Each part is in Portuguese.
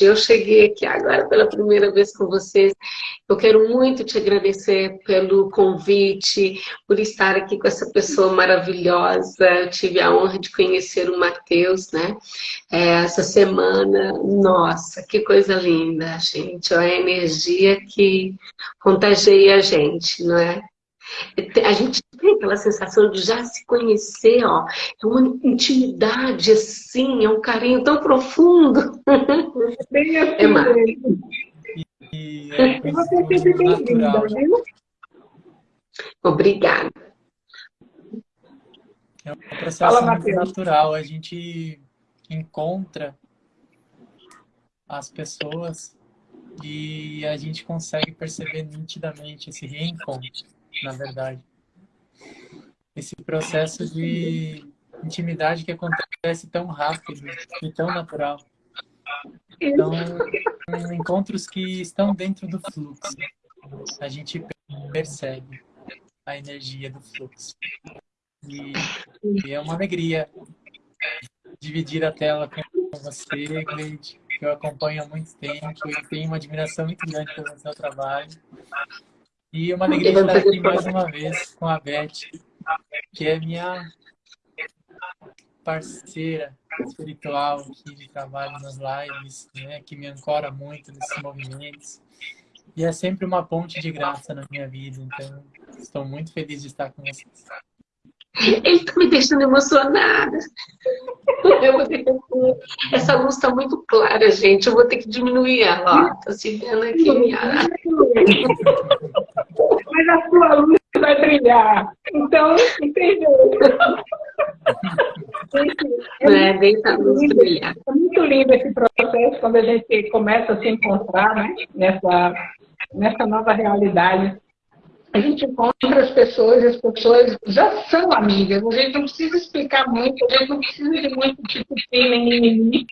Eu cheguei aqui agora pela primeira vez com vocês. Eu quero muito te agradecer pelo convite, por estar aqui com essa pessoa maravilhosa. Eu tive a honra de conhecer o Matheus, né? É, essa semana. Nossa, que coisa linda, gente. A energia que contagia a gente, não é? A gente tem aquela sensação de já se conhecer, ó. É uma intimidade, assim, é um carinho tão profundo. Bem assim, é mais. E, é você sempre bem-vinda, viu? Obrigada. É um processo Fala, muito natural. A gente encontra as pessoas e a gente consegue perceber nitidamente esse reencontro na verdade. Esse processo de intimidade que acontece tão rápido e tão natural. Então, encontros que estão dentro do fluxo. A gente percebe a energia do fluxo. E, e é uma alegria dividir a tela com você, Gleide, que eu acompanho há muito tempo e tenho uma admiração muito grande pelo seu trabalho. E uma alegria estar aqui mais uma vez com a Beth, que é minha parceira espiritual aqui de trabalho nas lives, né, que me ancora muito nesses movimentos. E é sempre uma ponte de graça na minha vida, então estou muito feliz de estar com vocês. Ele está me deixando emocionada. Essa luz está muito clara, gente. Eu vou ter que diminuir ela. Está se vendo aqui. Minha... Mas a sua luz vai brilhar. Então, entendeu? É, deixa a luz brilhar. É muito lindo esse processo quando a gente começa a se encontrar né, nessa, nessa nova realidade a gente encontra as pessoas, as pessoas já são amigas. A gente não precisa explicar muito, a gente não precisa de muito tipo nem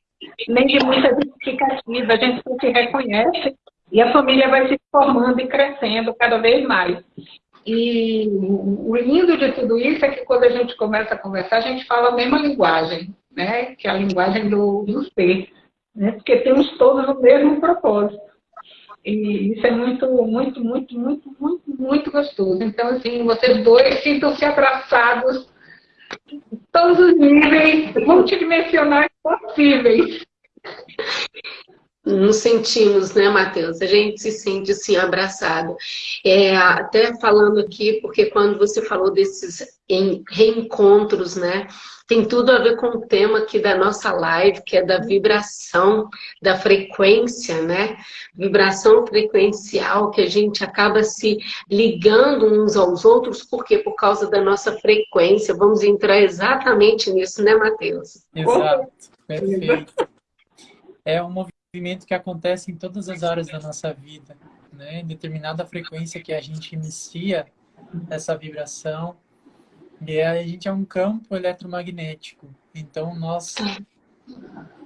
nem de muita justificativa. A gente se reconhece e a família vai se formando e crescendo cada vez mais. E o lindo de tudo isso é que quando a gente começa a conversar, a gente fala a mesma linguagem, né? que é a linguagem do, do ser, né? porque temos todos o mesmo propósito. E isso é muito, muito, muito, muito, muito, muito gostoso. Então, assim, vocês dois sintam-se abraçados todos os níveis multidimensionais possíveis. Nos sentimos, né, Matheus? A gente se sente, assim, abraçado. É, até falando aqui, porque quando você falou desses reencontros, né, tem tudo a ver com o tema aqui da nossa live, que é da vibração, da frequência, né? Vibração frequencial, que a gente acaba se ligando uns aos outros, por quê? Por causa da nossa frequência. Vamos entrar exatamente nisso, né, Matheus? Exato, perfeito. É um movimento que acontece em todas as áreas da nossa vida, né? Em determinada frequência que a gente inicia essa vibração, e a gente é um campo eletromagnético. Então, nós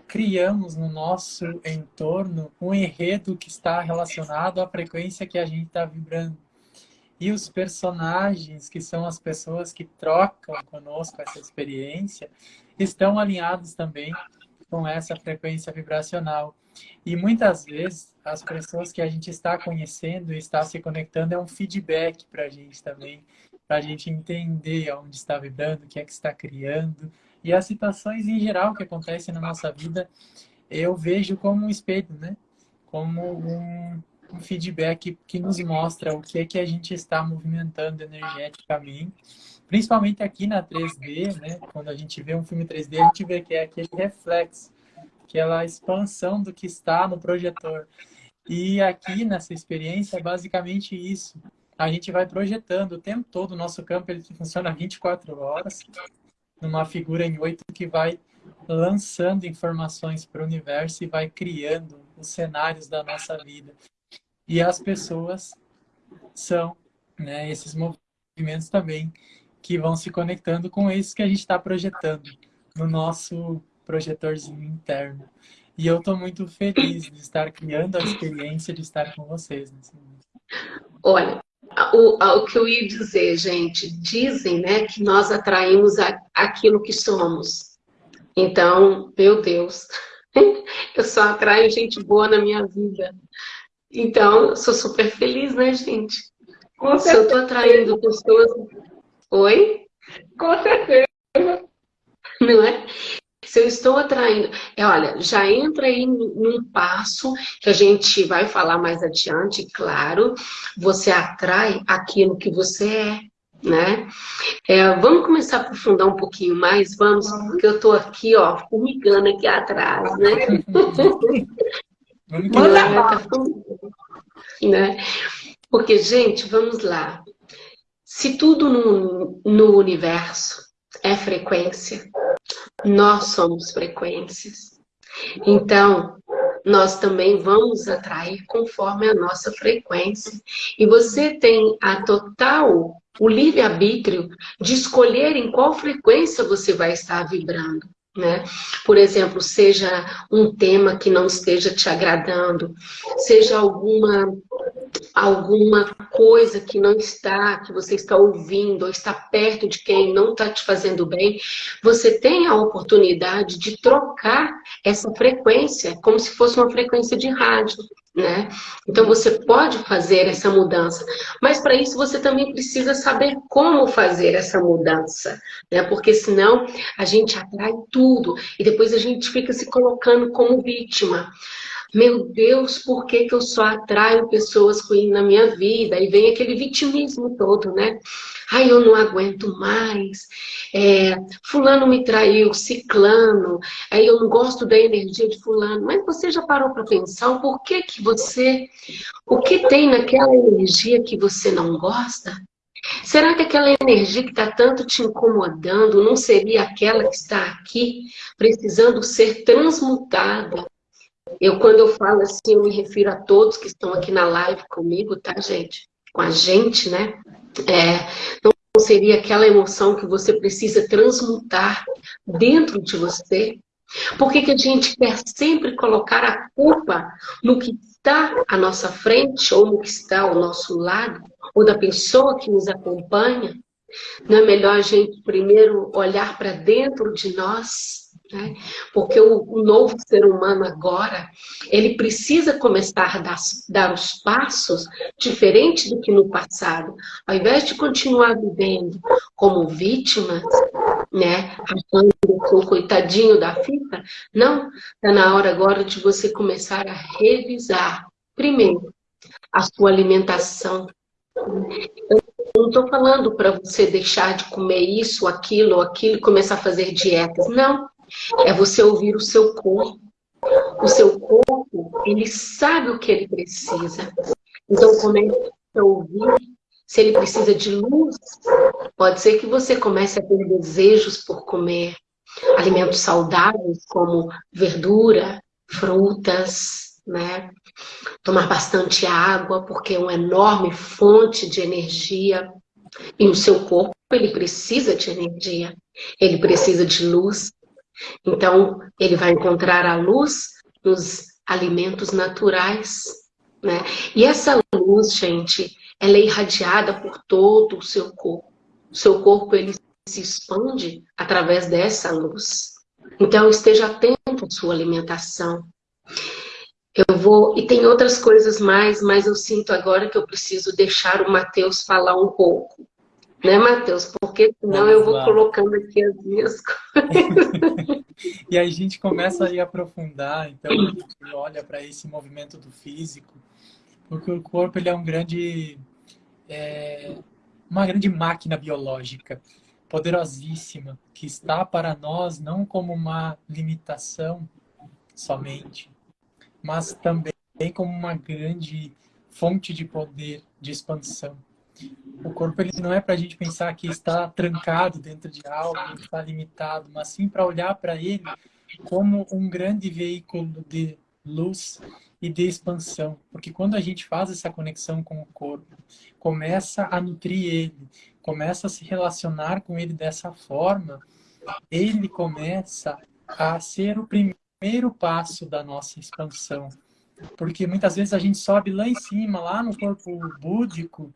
criamos no nosso entorno um enredo que está relacionado à frequência que a gente está vibrando. E os personagens, que são as pessoas que trocam conosco essa experiência, estão alinhados também com essa frequência vibracional. E muitas vezes, as pessoas que a gente está conhecendo e está se conectando é um feedback para a gente também para a gente entender onde está vibrando, o que é que está criando. E as situações em geral que acontecem na nossa vida, eu vejo como um espelho, né? Como um, um feedback que nos mostra o que é que a gente está movimentando energeticamente. Principalmente aqui na 3D, né? Quando a gente vê um filme 3D, a gente vê que é aquele reflexo, aquela expansão do que está no projetor. E aqui nessa experiência é basicamente isso a gente vai projetando o tempo todo. O nosso campo ele funciona 24 horas, numa figura em 8 que vai lançando informações para o universo e vai criando os cenários da nossa vida. E as pessoas são né, esses movimentos também que vão se conectando com isso que a gente está projetando no nosso projetorzinho interno. E eu estou muito feliz de estar criando a experiência de estar com vocês nesse momento. Olha, o, o que eu ia dizer, gente, dizem né, que nós atraímos a, aquilo que somos. Então, meu Deus, Eu só atraio gente boa na minha vida. Então, eu sou super feliz, né, gente? Com Se eu tô atraindo pessoas... Oi? Com certeza. Não é? Eu estou atraindo... É, olha, já entra aí num passo que a gente vai falar mais adiante, claro. Você atrai aquilo que você é né? É, vamos começar a aprofundar um pouquinho mais, vamos, porque eu estou aqui, ó, formigando aqui atrás, né? Manda tá né? Porque, gente, vamos lá. Se tudo no, no universo é frequência, nós somos frequências. Então, nós também vamos atrair conforme a nossa frequência. E você tem a total, o livre-arbítrio de escolher em qual frequência você vai estar vibrando. Né? Por exemplo, seja um tema que não esteja te agradando, seja alguma alguma coisa que não está, que você está ouvindo, ou está perto de quem não está te fazendo bem, você tem a oportunidade de trocar essa frequência, como se fosse uma frequência de rádio. Né? Então você pode fazer essa mudança, mas para isso você também precisa saber como fazer essa mudança, né? Porque senão a gente atrai tudo e depois a gente fica se colocando como vítima. Meu Deus, por que, que eu só atraio pessoas ruins na minha vida? E vem aquele vitimismo todo, né? Ai, eu não aguento mais. É, fulano me traiu, ciclano. Aí eu não gosto da energia de fulano. Mas você já parou para pensar o porquê que você... O que tem naquela energia que você não gosta? Será que aquela energia que está tanto te incomodando não seria aquela que está aqui, precisando ser transmutada eu, quando eu falo assim, eu me refiro a todos que estão aqui na live comigo, tá, gente? Com a gente, né? É, não seria aquela emoção que você precisa transmutar dentro de você? Por que, que a gente quer sempre colocar a culpa no que está à nossa frente, ou no que está ao nosso lado, ou da pessoa que nos acompanha? Não é melhor a gente primeiro olhar para dentro de nós né? Porque o, o, novo ser humano agora, ele precisa começar a dar, dar os passos diferente do que no passado. Ao invés de continuar vivendo como vítimas, né, o coitadinho da fita, não, está na hora agora de você começar a revisar, primeiro, a sua alimentação. Eu não estou falando para você deixar de comer isso, aquilo, aquilo começar a fazer dietas. Não. É você ouvir o seu corpo. O seu corpo, ele sabe o que ele precisa. Então comece a ouvir se ele precisa de luz. Pode ser que você comece a ter desejos por comer alimentos saudáveis, como verdura, frutas, né? Tomar bastante água, porque é uma enorme fonte de energia. E o seu corpo, ele precisa de energia. Ele precisa de luz. Então, ele vai encontrar a luz nos alimentos naturais, né? E essa luz, gente, ela é irradiada por todo o seu corpo. O seu corpo, ele se expande através dessa luz. Então, esteja atento à sua alimentação. Eu vou... E tem outras coisas mais, mas eu sinto agora que eu preciso deixar o Matheus falar um pouco. Né, Matheus? Porque senão Vamos eu vou lá. colocando aqui as minhas coisas. e aí a gente começa a aprofundar, então a gente olha para esse movimento do físico, porque o corpo ele é um grande, é, uma grande máquina biológica, poderosíssima, que está para nós não como uma limitação somente, mas também como uma grande fonte de poder, de expansão. O corpo ele não é para a gente pensar que está trancado dentro de algo, está limitado, mas sim para olhar para ele como um grande veículo de luz e de expansão. Porque quando a gente faz essa conexão com o corpo, começa a nutrir ele, começa a se relacionar com ele dessa forma, ele começa a ser o primeiro passo da nossa expansão. Porque muitas vezes a gente sobe lá em cima, lá no corpo búdico,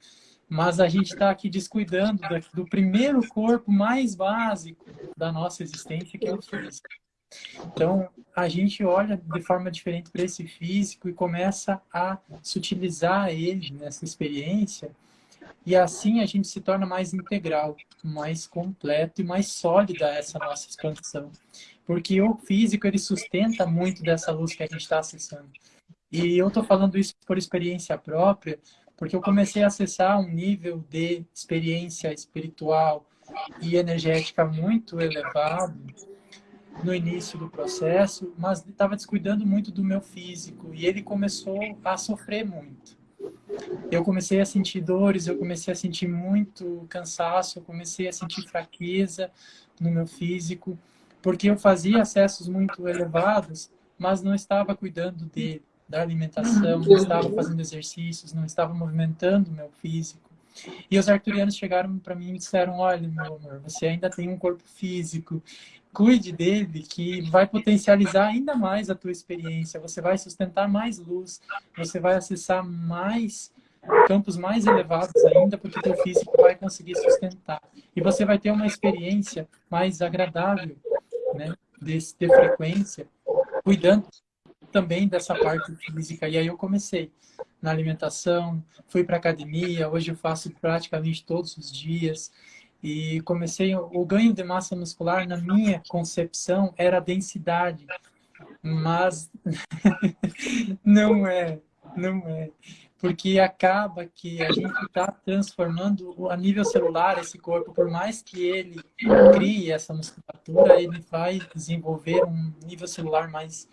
mas a gente está aqui descuidando do primeiro corpo mais básico da nossa existência, que é o físico. Então, a gente olha de forma diferente para esse físico e começa a sutilizar ele nessa experiência e assim a gente se torna mais integral, mais completo e mais sólida essa nossa expansão. Porque o físico, ele sustenta muito dessa luz que a gente está acessando. E eu estou falando isso por experiência própria, porque eu comecei a acessar um nível de experiência espiritual e energética muito elevado no início do processo, mas estava descuidando muito do meu físico e ele começou a sofrer muito. Eu comecei a sentir dores, eu comecei a sentir muito cansaço, eu comecei a sentir fraqueza no meu físico, porque eu fazia acessos muito elevados, mas não estava cuidando dele da alimentação, não estava fazendo exercícios, não estava movimentando o meu físico. E os arturianos chegaram para mim e disseram, olha, meu amor, você ainda tem um corpo físico, cuide dele, que vai potencializar ainda mais a tua experiência, você vai sustentar mais luz, você vai acessar mais campos mais elevados ainda, porque teu físico vai conseguir sustentar. E você vai ter uma experiência mais agradável, né, de, de frequência, cuidando também dessa parte física. E aí eu comecei na alimentação, fui para academia, hoje eu faço praticamente todos os dias. E comecei, o ganho de massa muscular, na minha concepção, era a densidade. Mas não é, não é. Porque acaba que a gente está transformando a nível celular esse corpo, por mais que ele crie essa musculatura, ele vai desenvolver um nível celular mais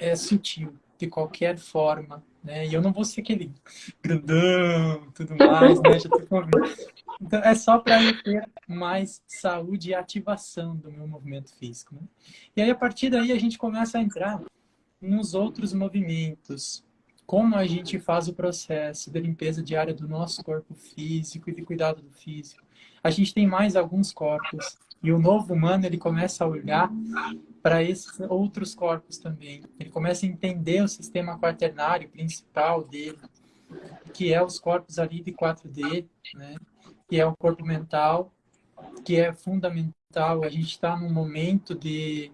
é sutil, de qualquer forma, né? E eu não vou ser aquele grandão, tudo mais, né? Já tô Então, é só para eu ter mais saúde e ativação do meu movimento físico. Né? E aí, a partir daí, a gente começa a entrar nos outros movimentos. Como a gente faz o processo de limpeza diária do nosso corpo físico e de cuidado do físico. A gente tem mais alguns corpos. E o novo humano, ele começa a olhar para esses outros corpos também. Ele começa a entender o sistema quaternário principal dele, que é os corpos ali de 4D, né? que é o corpo mental, que é fundamental. A gente está num momento de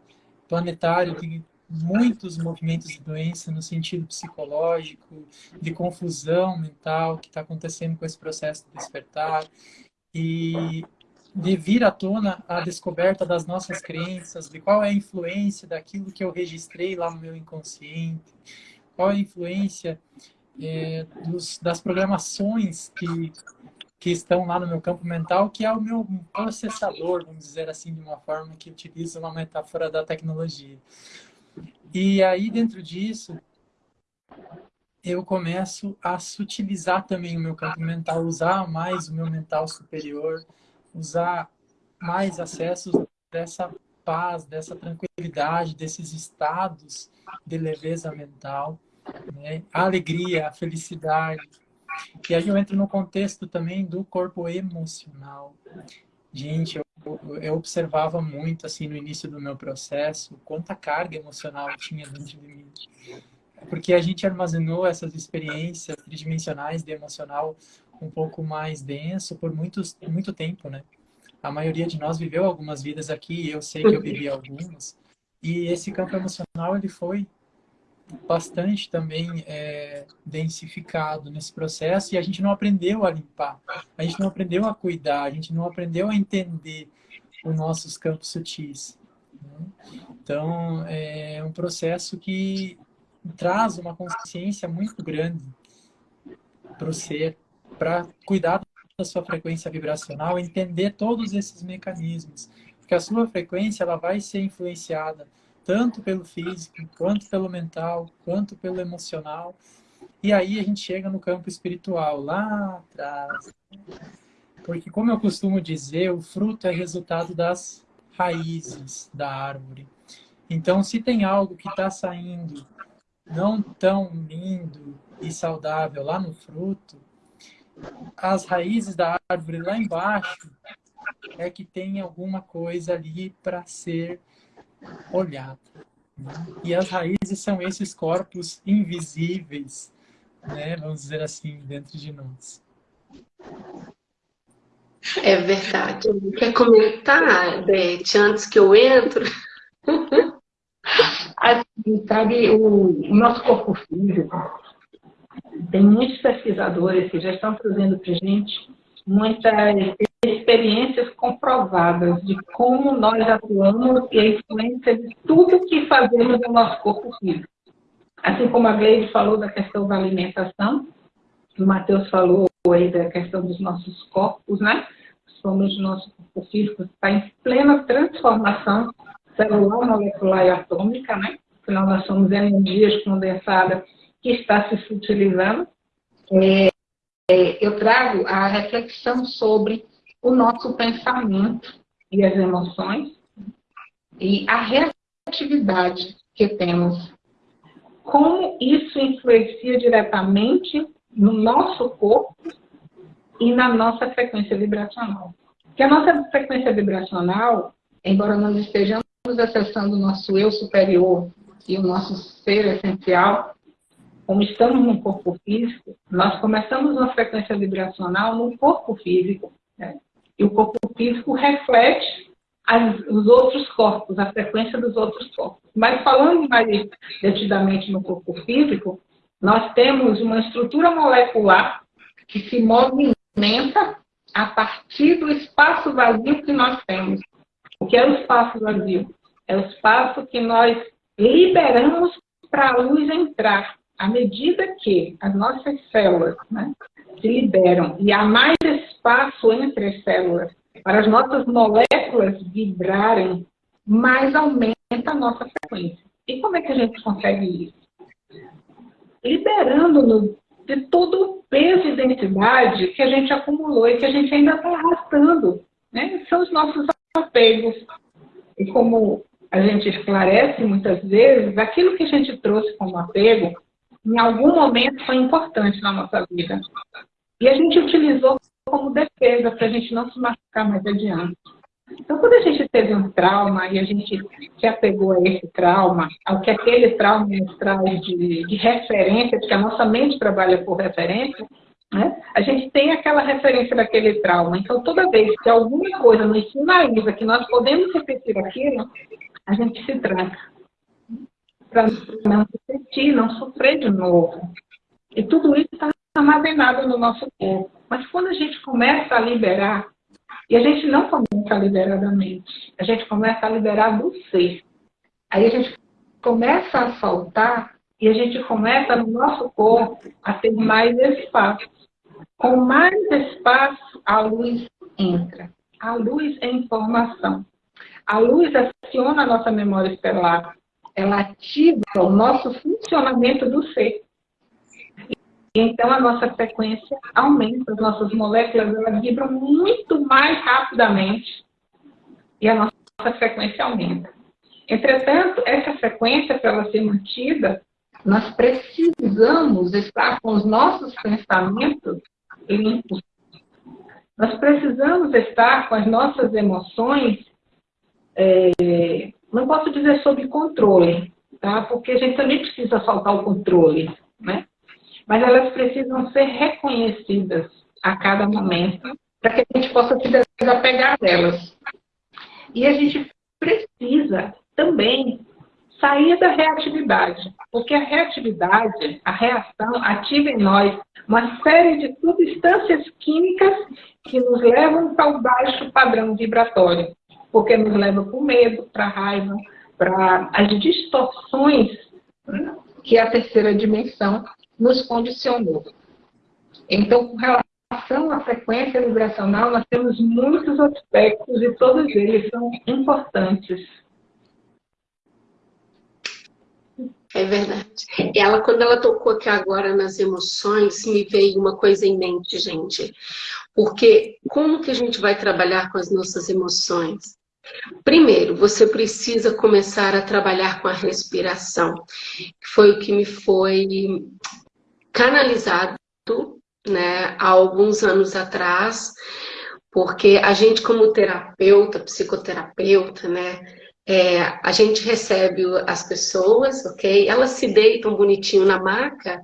planetário de muitos movimentos de doença no sentido psicológico, de confusão mental que está acontecendo com esse processo de despertar. E de vir à tona a descoberta das nossas crenças, de qual é a influência daquilo que eu registrei lá no meu inconsciente, qual é a influência é, dos, das programações que, que estão lá no meu campo mental, que é o meu processador, vamos dizer assim, de uma forma que utiliza uma metáfora da tecnologia. E aí, dentro disso, eu começo a sutilizar também o meu campo mental, usar mais o meu mental superior, usar mais acessos dessa paz, dessa tranquilidade, desses estados de leveza mental, né? a alegria, a felicidade. E aí eu entro no contexto também do corpo emocional. Gente, eu, observava muito assim no início do meu processo quanta carga emocional tinha dentro de mim. Porque a gente armazenou essas experiências tridimensionais de emocional um pouco mais denso por muitos, muito tempo, né? A maioria de nós viveu algumas vidas aqui, eu sei que eu vivi algumas. E esse campo emocional, ele foi bastante também é, densificado nesse processo e a gente não aprendeu a limpar, a gente não aprendeu a cuidar, a gente não aprendeu a entender os nossos campos sutis. Né? Então, é um processo que traz uma consciência muito grande para o ser, para cuidar da sua frequência vibracional, entender todos esses mecanismos, porque a sua frequência ela vai ser influenciada tanto pelo físico, quanto pelo mental, quanto pelo emocional. E aí a gente chega no campo espiritual, lá atrás. Porque, como eu costumo dizer, o fruto é resultado das raízes da árvore. Então, se tem algo que está saindo não tão lindo e saudável lá no fruto, as raízes da árvore lá embaixo é que tem alguma coisa ali para ser olhada. Né? E as raízes são esses corpos invisíveis, né? vamos dizer assim, dentro de nós. É verdade. Quer comentar, Beth, antes que eu entro? Assim, sabe, o, o nosso corpo físico, tem muitos pesquisadores que já estão trazendo para a gente muitas experiências comprovadas de como nós atuamos e a influência de tudo que fazemos no nosso corpo físico. Assim como a Gleide falou da questão da alimentação, o Matheus falou aí da questão dos nossos corpos, né? O nosso corpo físico está em plena transformação celular, molecular e atômica, né? Afinal, nós somos energias condensadas que está se utilizando. É, é, eu trago a reflexão sobre o nosso pensamento e as emoções e a reatividade que temos. Como isso influencia diretamente no nosso corpo e na nossa frequência vibracional. Que a nossa frequência vibracional, embora nós estejamos acessando o nosso eu superior e o nosso ser essencial, como estamos no corpo físico, nós começamos uma frequência vibracional no corpo físico. Né? E o corpo físico reflete as, os outros corpos, a frequência dos outros corpos. Mas falando mais detidamente no corpo físico, nós temos uma estrutura molecular que se movimenta a partir do espaço vazio que nós temos. O que é o espaço vazio? É o espaço que nós liberamos para a luz entrar. À medida que as nossas células né, se liberam e há mais espaço entre as células para as nossas moléculas vibrarem, mais aumenta a nossa frequência. E como é que a gente consegue isso? Liberando-nos de todo o peso e densidade que a gente acumulou e que a gente ainda está arrastando. Né? São os nossos apegos. E como a gente esclarece muitas vezes, aquilo que a gente trouxe como apego, em algum momento foi importante na nossa vida. E a gente utilizou como defesa para a gente não se machucar mais adiante. Então, quando a gente teve um trauma e a gente se apegou a esse trauma, ao que aquele trauma nos traz de, de referência, porque a nossa mente trabalha por referência, né? a gente tem aquela referência daquele trauma. Então, toda vez que alguma coisa nos sinaliza que nós podemos repetir aquilo, a gente se tranca. Para não repetir, não sofrer de novo. E tudo isso está armazenado no nosso corpo. Mas quando a gente começa a liberar, e a gente não começa a liberar da mente, a gente começa a liberar do ser. Aí a gente começa a soltar e a gente começa no nosso corpo a ter mais espaço. Com mais espaço, a luz entra. A luz é informação. A luz aciona a nossa memória estelar. Ela ativa o nosso funcionamento do ser. Então, a nossa frequência aumenta, as nossas moléculas elas vibram muito mais rapidamente e a nossa frequência aumenta. Entretanto, essa frequência, para ela ser mantida, nós precisamos estar com os nossos pensamentos limpos. Nós precisamos estar com as nossas emoções, é, não posso dizer sob controle, tá? porque a gente também precisa soltar o controle, né? Mas elas precisam ser reconhecidas a cada momento para que a gente possa se desapegar delas. E a gente precisa também sair da reatividade, porque a reatividade, a reação, ativa em nós uma série de substâncias químicas que nos levam para o baixo padrão vibratório, porque nos leva para o medo, para a raiva, para as distorções né, que a terceira dimensão nos condicionou. Então, com relação à frequência vibracional, nós temos muitos aspectos e todos eles são importantes. É verdade. Ela, quando ela tocou aqui agora nas emoções, me veio uma coisa em mente, gente. Porque como que a gente vai trabalhar com as nossas emoções? Primeiro, você precisa começar a trabalhar com a respiração. Foi o que me foi canalizado né, há alguns anos atrás, porque a gente como terapeuta, psicoterapeuta, né, é, a gente recebe as pessoas, ok? Elas se deitam bonitinho na maca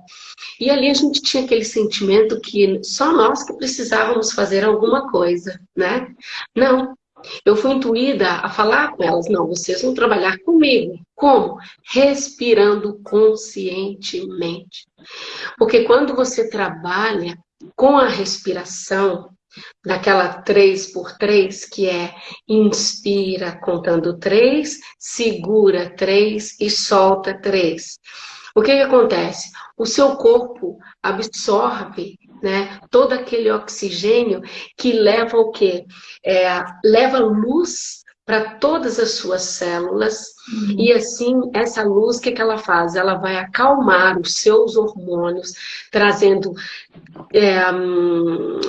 e ali a gente tinha aquele sentimento que só nós que precisávamos fazer alguma coisa, né? Não, eu fui intuída a falar com elas, não, vocês vão trabalhar comigo, Como? Respirando conscientemente. Porque quando você trabalha com a respiração, daquela 3 por 3, que é inspira contando 3, segura 3 e solta 3. O que, que acontece? O seu corpo absorve né, todo aquele oxigênio que leva o quê? É, leva luz para todas as suas células uhum. e assim essa luz o que, que ela faz? Ela vai acalmar os seus hormônios, trazendo é, hum,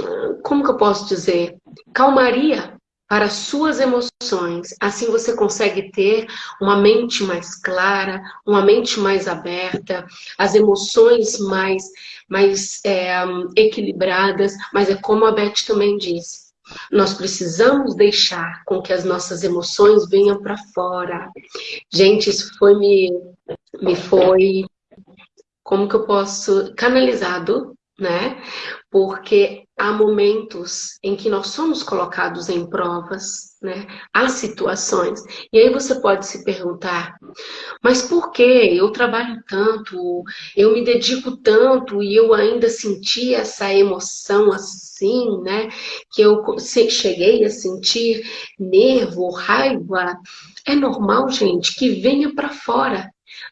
como que eu posso dizer? Calmaria para suas emoções. Assim você consegue ter uma mente mais clara, uma mente mais aberta, as emoções mais, mais é, equilibradas. Mas é como a Beth também disse, nós precisamos deixar com que as nossas emoções venham para fora. Gente, isso foi me, me foi, como que eu posso, canalizado, né? Porque há momentos em que nós somos colocados em provas, né? Há situações. E aí você pode se perguntar, mas por que eu trabalho tanto, eu me dedico tanto e eu ainda senti essa emoção assim, né? Que eu cheguei a sentir nervo, raiva. É normal, gente, que venha para fora.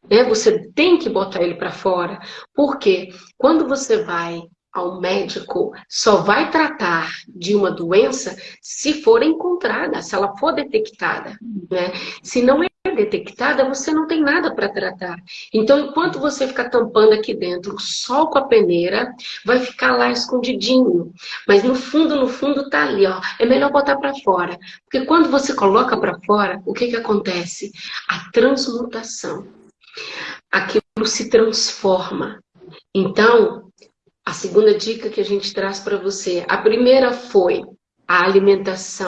Né? Você tem que botar ele para fora. Porque quando você vai ao médico só vai tratar de uma doença se for encontrada, se ela for detectada. Né? Se não é detectada, você não tem nada para tratar. Então, enquanto você ficar tampando aqui dentro sol com a peneira, vai ficar lá escondidinho. Mas no fundo, no fundo tá ali, ó. É melhor botar para fora. Porque quando você coloca para fora, o que que acontece? A transmutação. Aquilo se transforma. Então, a segunda dica que a gente traz para você. A primeira foi a alimentação.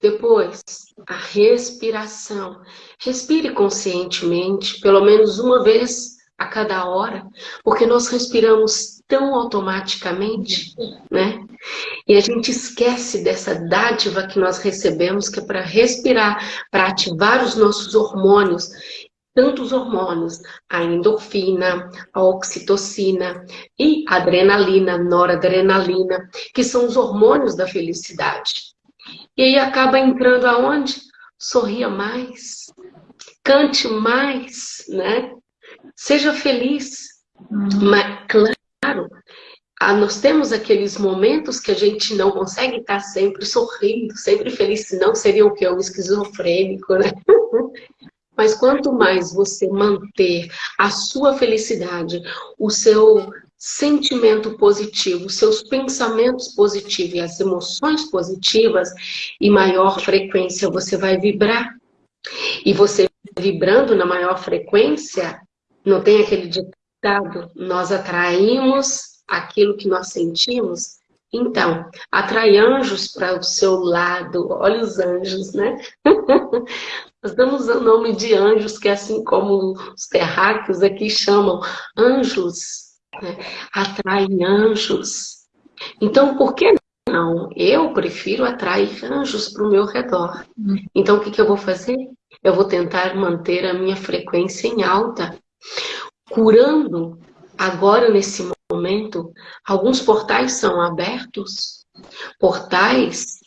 Depois, a respiração. Respire conscientemente, pelo menos uma vez a cada hora, porque nós respiramos tão automaticamente, né? E a gente esquece dessa dádiva que nós recebemos, que é para respirar, para ativar os nossos hormônios tantos hormônios, a endorfina, a oxitocina e a adrenalina, noradrenalina, que são os hormônios da felicidade. E aí acaba entrando aonde? Sorria mais, cante mais, né? Seja feliz. Uhum. Mas, claro, nós temos aqueles momentos que a gente não consegue estar sempre sorrindo, sempre feliz, senão seria o que? Um esquizofrênico, né? Mas quanto mais você manter a sua felicidade, o seu sentimento positivo, os seus pensamentos positivos e as emoções positivas, e maior frequência você vai vibrar. E você vibrando na maior frequência, não tem aquele ditado, nós atraímos aquilo que nós sentimos, então, atrai anjos para o seu lado. Olha os anjos, né? Nós damos o nome de anjos, que é assim como os terráqueos aqui chamam, anjos. Né? Atraem anjos. Então, por que não? Eu prefiro atrair anjos para o meu redor. Então, o que, que eu vou fazer? Eu vou tentar manter a minha frequência em alta, curando agora nesse momento momento, alguns portais são abertos, portais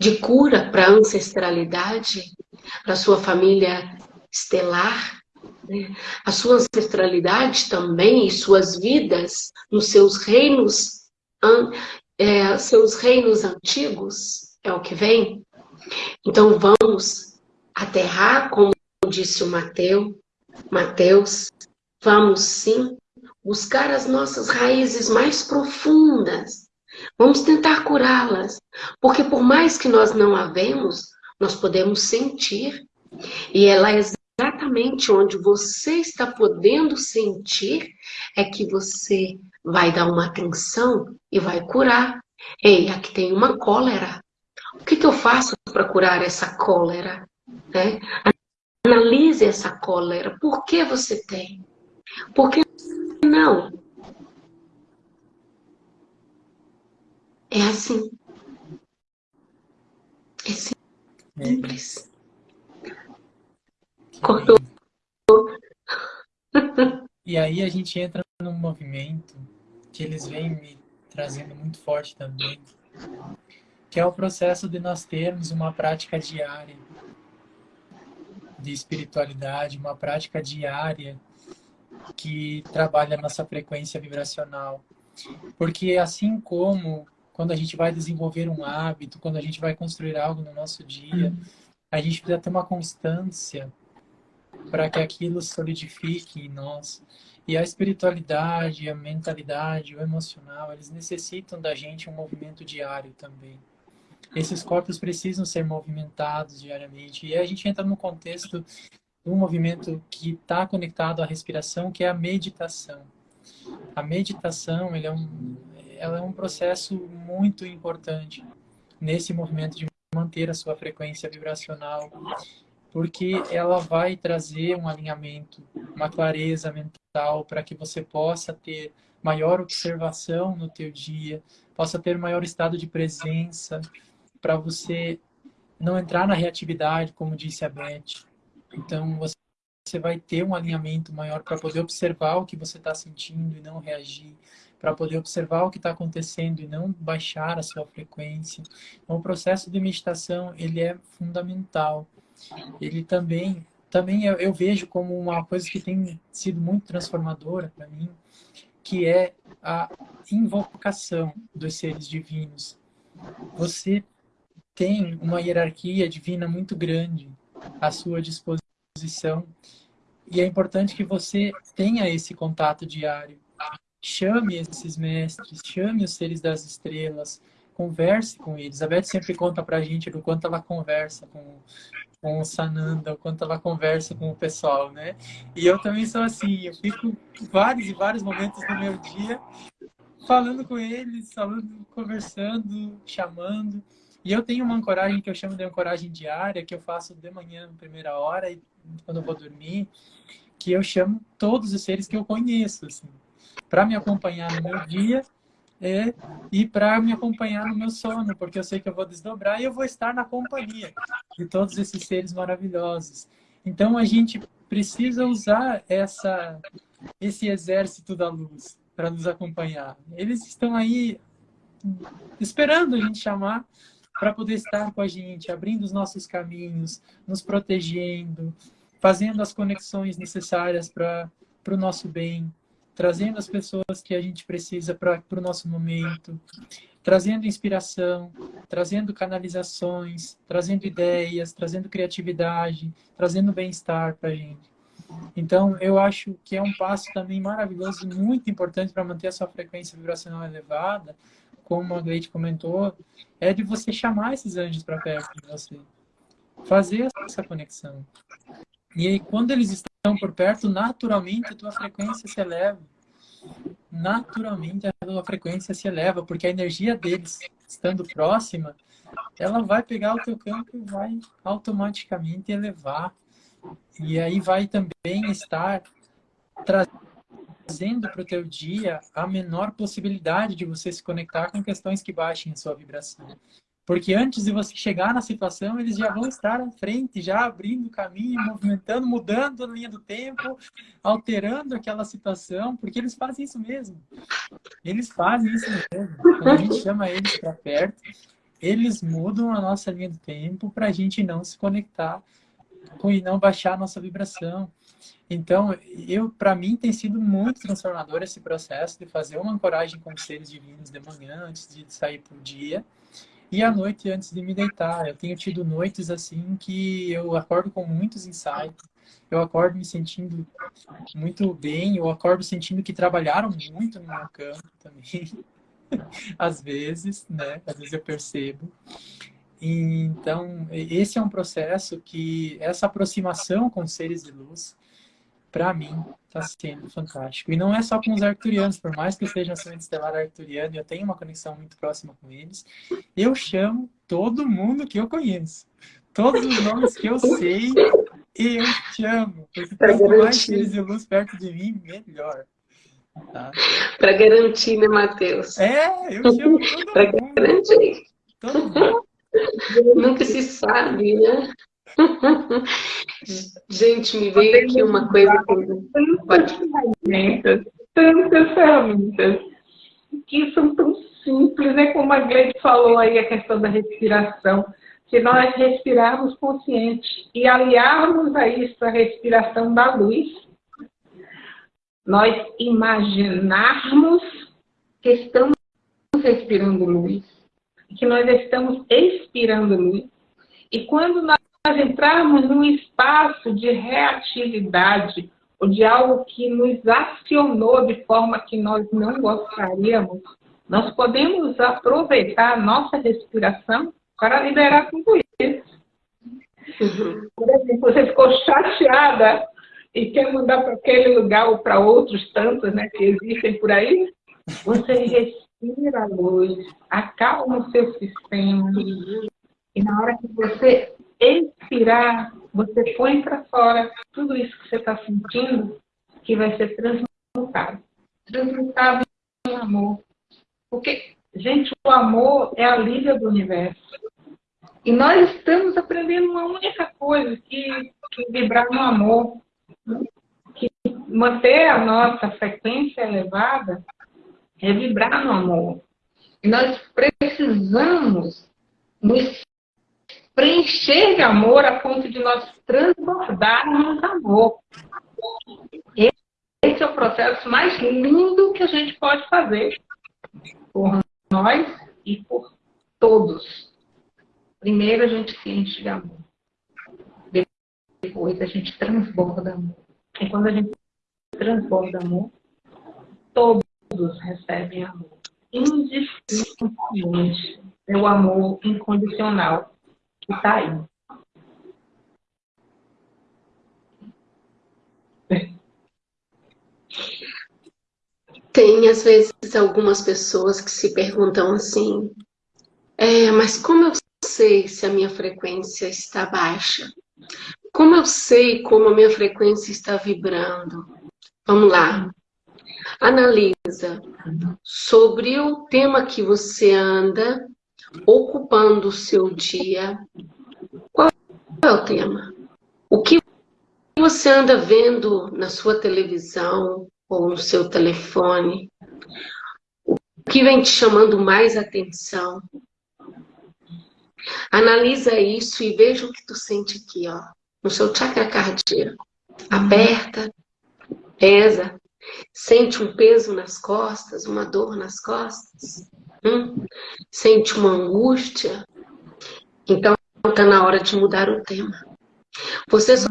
de cura para a ancestralidade, para a sua família estelar, né? a sua ancestralidade também e suas vidas nos seus reinos, é, seus reinos antigos, é o que vem. Então vamos aterrar, como disse o Mateus, Mateus, vamos sim buscar as nossas raízes mais profundas. Vamos tentar curá-las, porque por mais que nós não a vemos, nós podemos sentir. E ela é exatamente onde você está podendo sentir, é que você vai dar uma atenção e vai curar. Ei, aqui tem uma cólera. O que, que eu faço para curar essa cólera? É? Analise essa cólera. Por que você tem? Por que não. É assim. É simples. Cortou. E aí a gente entra num movimento que eles vêm me trazendo muito forte também, que é o processo de nós termos uma prática diária de espiritualidade, uma prática diária que trabalha a nossa frequência vibracional. Porque assim como quando a gente vai desenvolver um hábito, quando a gente vai construir algo no nosso dia, a gente precisa ter uma constância para que aquilo solidifique em nós. E a espiritualidade, a mentalidade, o emocional, eles necessitam da gente um movimento diário também. Esses corpos precisam ser movimentados diariamente. E a gente entra no contexto um movimento que está conectado à respiração, que é a meditação. A meditação é, um, ela é um processo muito importante nesse movimento de manter a sua frequência vibracional, porque ela vai trazer um alinhamento, uma clareza mental para que você possa ter maior observação no teu dia, possa ter maior estado de presença, para você não entrar na reatividade, como disse a Beth. Então, você vai ter um alinhamento maior para poder observar o que você está sentindo e não reagir, para poder observar o que está acontecendo e não baixar a sua frequência. Então, o processo de meditação ele é fundamental. Ele também, também eu, eu vejo como uma coisa que tem sido muito transformadora para mim, que é a invocação dos seres divinos. Você tem uma hierarquia divina muito grande à sua disposição posição. E é importante que você tenha esse contato diário. Chame esses mestres, chame os seres das estrelas, converse com eles. A Beth sempre conta pra gente do quanto ela conversa com, com o Sananda, o quanto ela conversa com o pessoal, né? E eu também sou assim, eu fico vários e vários momentos no meu dia falando com eles, falando, conversando, chamando. E eu tenho uma ancoragem que eu chamo de ancoragem diária, que eu faço de manhã, primeira hora, e quando eu vou dormir, que eu chamo todos os seres que eu conheço, assim, para me acompanhar no meu dia é, e para me acompanhar no meu sono, porque eu sei que eu vou desdobrar e eu vou estar na companhia de todos esses seres maravilhosos. Então a gente precisa usar essa, esse exército da luz para nos acompanhar. Eles estão aí esperando a gente chamar para poder estar com a gente, abrindo os nossos caminhos, nos protegendo, fazendo as conexões necessárias para o nosso bem, trazendo as pessoas que a gente precisa para o nosso momento, trazendo inspiração, trazendo canalizações, trazendo ideias, trazendo criatividade, trazendo bem-estar para a gente. Então, eu acho que é um passo também maravilhoso, muito importante para manter a sua frequência vibracional elevada, como a Gleite comentou, é de você chamar esses anjos para perto de você. Fazer essa conexão. E aí, quando eles estão por perto, naturalmente a tua frequência se eleva. Naturalmente a tua frequência se eleva, porque a energia deles, estando próxima, ela vai pegar o teu campo e vai automaticamente elevar. E aí vai também estar trazendo trazendo para o teu dia a menor possibilidade de você se conectar com questões que baixem a sua vibração. Porque antes de você chegar na situação, eles já vão estar à frente, já abrindo caminho, movimentando, mudando a linha do tempo, alterando aquela situação, porque eles fazem isso mesmo. Eles fazem isso mesmo. Quando a gente chama eles para perto, eles mudam a nossa linha do tempo para a gente não se conectar e não baixar a nossa vibração. Então, eu para mim tem sido muito transformador esse processo de fazer uma ancoragem com os seres divinos de manhã antes de sair para o dia e à noite antes de me deitar. Eu tenho tido noites assim que eu acordo com muitos insights. Eu acordo me sentindo muito bem, eu acordo sentindo que trabalharam muito no meu campo também. Às vezes, né? Às vezes eu percebo. Então, esse é um processo que, essa aproximação com seres de luz, para mim, está sendo fantástico. E não é só com os arcturianos, por mais que eu seja um semente estelar arcturiano e eu tenho uma conexão muito próxima com eles, eu chamo todo mundo que eu conheço. Todos os nomes que eu sei, eu chamo. Porque quanto mais seres de luz perto de mim, melhor. Tá? Para garantir, né, Matheus? É, eu chamo todo mundo. Para garantir. Todo mundo. Nunca se sabe, né? Gente, me veio aqui uma coisa... Tantas ferramentas, tantas ferramentas, que são tão simples, né? Como a Gleide falou aí, a questão da respiração. Se nós respirarmos consciente e aliarmos a isso a respiração da luz, nós imaginarmos que estamos respirando luz, que nós estamos expirando luz, e quando nós entrarmos num espaço de reatividade, ou de algo que nos acionou de forma que nós não gostaríamos, nós podemos aproveitar a nossa respiração para liberar tudo isso. Por exemplo, você ficou chateada e quer mandar para aquele lugar ou para outros tantos né, que existem por aí, você respira a luz, acalma o seu sistema. E na hora que você expirar, você põe para fora tudo isso que você está sentindo, que vai ser transmutado. Transmutado em amor. Porque, gente, o amor é a liga do universo. E nós estamos aprendendo uma única coisa, que, que vibrar no amor. Que manter a nossa frequência elevada é vibrar no amor. E nós precisamos nos preencher de amor a ponto de nós transbordarmos amor. Esse é o processo mais lindo que a gente pode fazer por nós e por todos. Primeiro a gente se enche de amor. Depois a gente transborda amor. E quando a gente transborda amor, todos recebem amor. Indistintamente. É o amor incondicional que está aí. Tem, às vezes, algumas pessoas que se perguntam assim, é, mas como eu sei se a minha frequência está baixa? Como eu sei como a minha frequência está vibrando? Vamos lá. Analisa sobre o tema que você anda ocupando o seu dia. Qual é o tema? O que você anda vendo na sua televisão ou no seu telefone? O que vem te chamando mais atenção? Analisa isso e veja o que tu sente aqui, ó, no seu chakra cardíaco. Aperta, pesa, sente um peso nas costas, uma dor nas costas. Hum? Sente uma angústia? Então está na hora de mudar o tema. Você só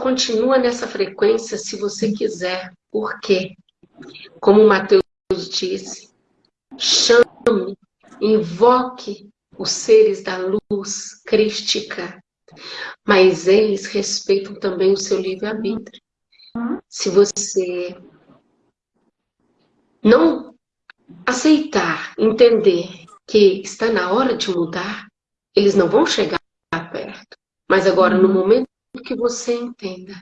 continua nessa frequência se você quiser. Por quê? Como Mateus disse, chame, invoque os seres da luz crística, mas eles respeitam também o seu livre-arbítrio. Se você não aceitar, entender que está na hora de mudar, eles não vão chegar perto. Mas agora, no momento que você entenda,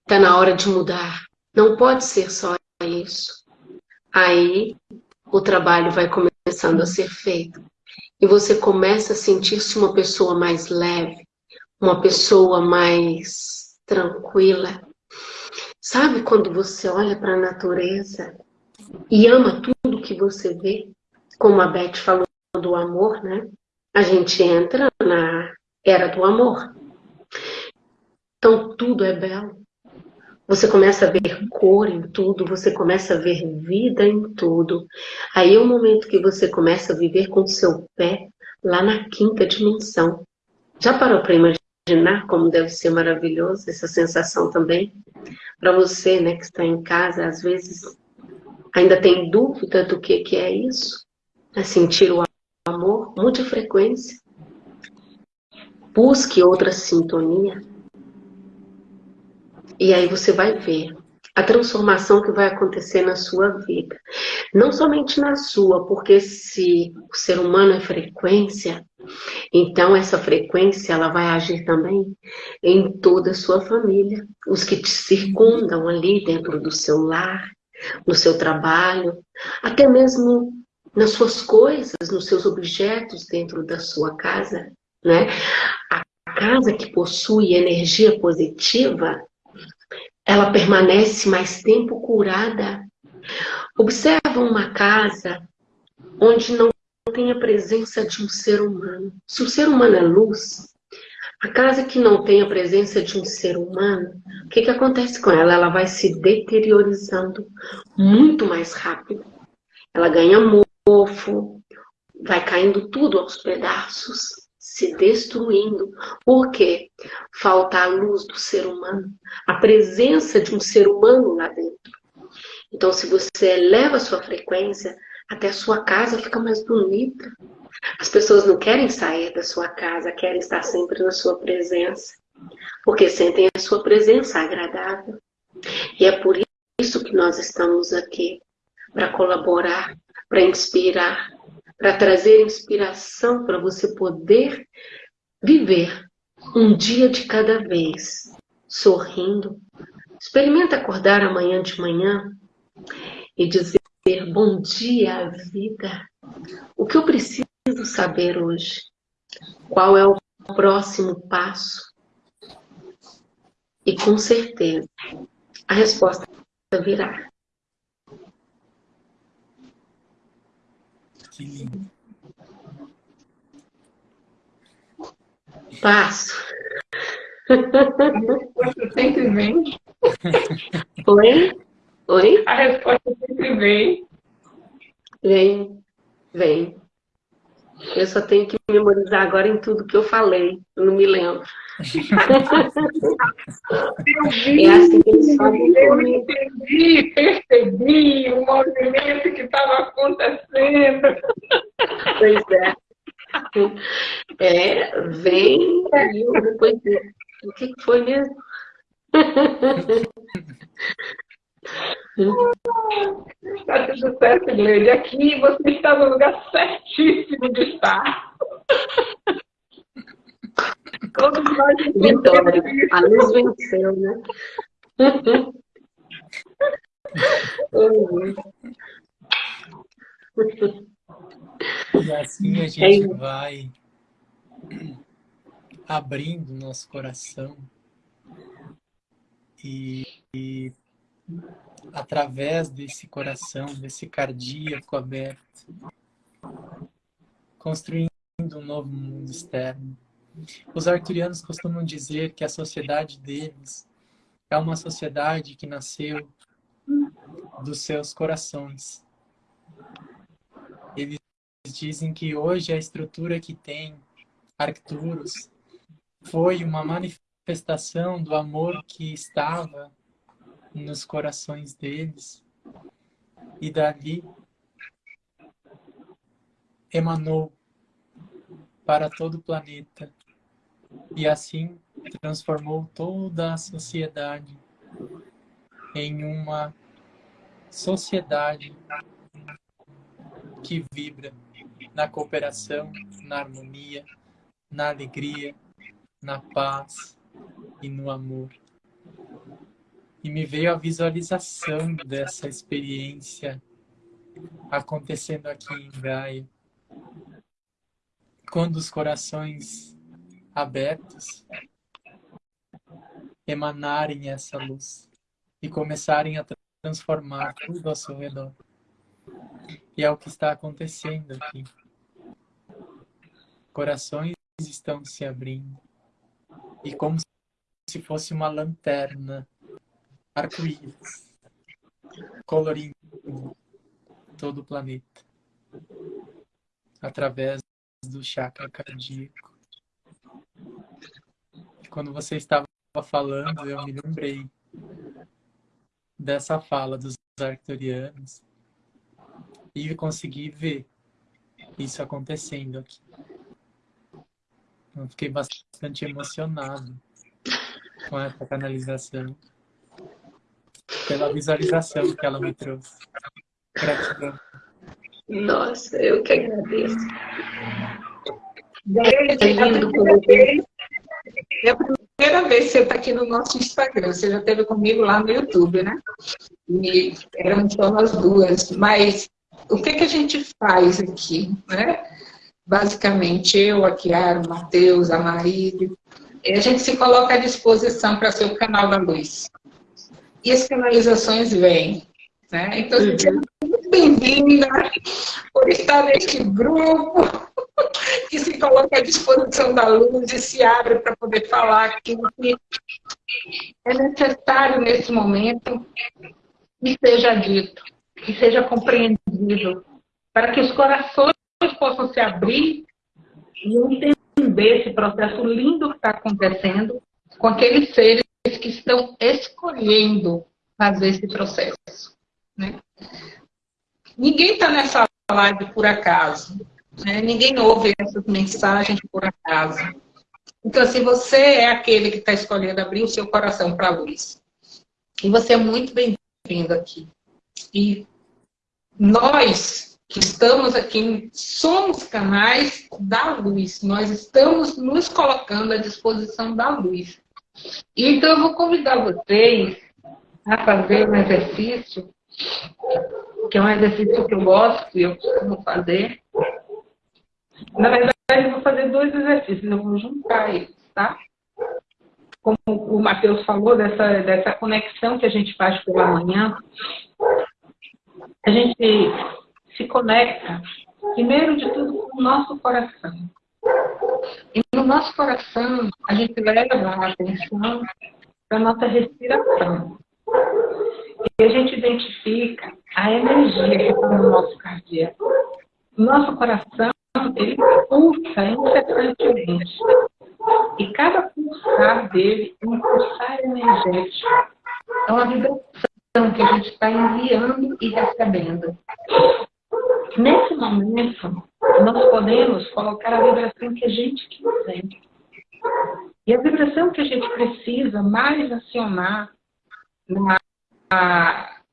está na hora de mudar, não pode ser só isso. Aí, o trabalho vai começando a ser feito. E você começa a sentir-se uma pessoa mais leve, uma pessoa mais tranquila. Sabe quando você olha para a natureza e ama tudo que você vê, como a Beth falou do amor, né? A gente entra na era do amor. Então tudo é belo. Você começa a ver cor em tudo, você começa a ver vida em tudo. Aí é o momento que você começa a viver com o seu pé lá na quinta dimensão. Já parou para imaginar como deve ser maravilhoso essa sensação também? Para você, né, que está em casa, às vezes ainda tem dúvida do que, que é isso, é sentir o amor, mude frequência. Busque outra sintonia. E aí você vai ver a transformação que vai acontecer na sua vida. Não somente na sua, porque se o ser humano é frequência, então essa frequência ela vai agir também em toda a sua família. Os que te circundam ali dentro do seu lar, no seu trabalho, até mesmo nas suas coisas, nos seus objetos dentro da sua casa, né? A casa que possui energia positiva, ela permanece mais tempo curada. Observa uma casa onde não tem a presença de um ser humano. Se o ser humano é luz, a casa que não tem a presença de um ser humano, o que, que acontece com ela? Ela vai se deteriorizando muito mais rápido. Ela ganha mofo, vai caindo tudo aos pedaços, se destruindo. Por quê? Falta a luz do ser humano, a presença de um ser humano lá dentro. Então, se você eleva a sua frequência, até a sua casa fica mais bonita. As pessoas não querem sair da sua casa, querem estar sempre na sua presença, porque sentem a sua presença agradável. E é por isso que nós estamos aqui, para colaborar, para inspirar, para trazer inspiração para você poder viver um dia de cada vez, sorrindo. Experimenta acordar amanhã de manhã e dizer bom dia, vida. O que eu preciso saber hoje? Qual é o próximo passo? E com certeza, a resposta virá. Que lindo. Passo. Sempre vem. Oi? Oi? A resposta sempre vem. Vem, vem. Eu só tenho que memorizar agora em tudo que eu falei. Eu não me lembro. é assim que eles Eu entendi, percebi o movimento que estava acontecendo. Pois é. É, vem e depois o que foi mesmo? Está tudo certo, Gleide. Aqui você está no lugar certíssimo de estar. Todos nós Vitória. A luz venceu, né? E assim a gente vai abrindo nosso coração e, e através desse coração, desse cardíaco aberto, construindo um novo mundo externo. Os arturianos costumam dizer que a sociedade deles é uma sociedade que nasceu dos seus corações. Eles dizem que hoje a estrutura que tem Arcturus foi uma manifestação do amor que estava nos corações deles e dali emanou para todo o planeta e assim transformou toda a sociedade em uma sociedade que vibra na cooperação, na harmonia, na alegria, na paz e no amor. E me veio a visualização dessa experiência acontecendo aqui em Gaia. Quando os corações abertos emanarem essa luz e começarem a transformar tudo ao seu redor. E é o que está acontecendo aqui. Corações estão se abrindo. E como se fosse uma lanterna arco-íris, colorindo todo o planeta, através do chakra cardíaco. E quando você estava falando, eu me lembrei dessa fala dos arcturianos e consegui ver isso acontecendo aqui. Eu fiquei bastante emocionado com essa canalização pela visualização que ela me trouxe. Gratidão. Nossa, eu que agradeço. É lindo como é a primeira vez que você está aqui no nosso Instagram. Você já esteve comigo lá no YouTube, né? E eram só nós duas. Mas o que, que a gente faz aqui, né? Basicamente, eu, a Kiara, o Matheus, a Marília, a gente se coloca à disposição para ser o canal da luz. E as canalizações vêm. Né? Então, uhum. seja muito bem-vinda por estar neste grupo que se coloca à disposição da luz e se abre para poder falar aquilo que é necessário nesse momento que seja dito, que seja compreendido, para que os corações possam se abrir e entender esse processo lindo que está acontecendo com aqueles seres estão escolhendo fazer esse processo. Né? Ninguém está nessa live por acaso. Né? Ninguém ouve essas mensagens por acaso. Então, se você é aquele que está escolhendo abrir o seu coração para a luz, e você é muito bem-vindo aqui. E nós que estamos aqui somos canais da luz. Nós estamos nos colocando à disposição da luz. Então, eu vou convidar vocês a fazer um exercício, que é um exercício que eu gosto e eu costumo fazer. Na verdade, eu vou fazer dois exercícios, eu vou juntar eles, tá? Como o Matheus falou, dessa, dessa conexão que a gente faz pela manhã, a gente se conecta, primeiro de tudo, com o nosso coração. E no nosso coração, a gente leva a atenção para a nossa respiração. E a gente identifica a energia que está no nosso cardíaco. Nosso coração, ele pulsa incessantemente. E cada pulsar dele é um pulsar energético. É uma vibração que a gente está enviando e recebendo. Nesse momento, nós podemos colocar a vibração que a gente quiser. E a vibração que a gente precisa mais acionar na,